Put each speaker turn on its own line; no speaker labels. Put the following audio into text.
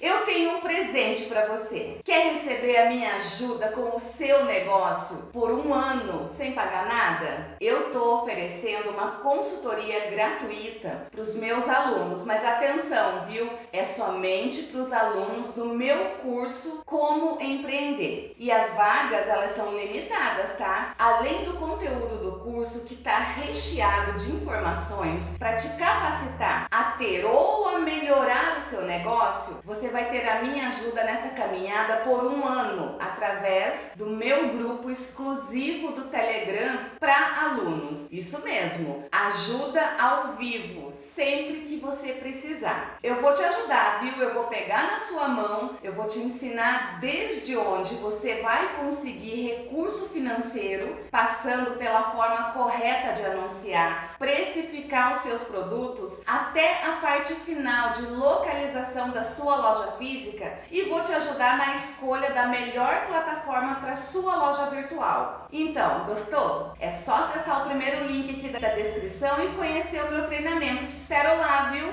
Eu tenho um presente para você. Quer receber a minha ajuda com o seu negócio por um ano sem pagar nada? Eu tô oferecendo uma consultoria gratuita para os meus alunos, mas atenção, viu? É somente para os alunos do meu curso Como Empreender. E as vagas, elas são limitadas, tá? Além do conteúdo do curso que está recheado de informações para te capacitar a ter ou a melhorar o seu negócio, você vai ter a minha ajuda nessa caminhada por um ano, através do meu grupo exclusivo do Telegram para alunos. Isso mesmo, ajuda ao vivo, sempre que você precisar. Eu vou te ajudar, viu? Eu vou pegar na sua mão, eu vou te ensinar desde onde você vai conseguir recurso financeiro, passando pela forma correta de anunciar, precificar os seus produtos, até a parte final de localização da sua loja loja física e vou te ajudar na escolha da melhor plataforma para sua loja virtual. Então, gostou? É só acessar o primeiro link aqui da descrição e conhecer o meu treinamento. Te espero lá, viu?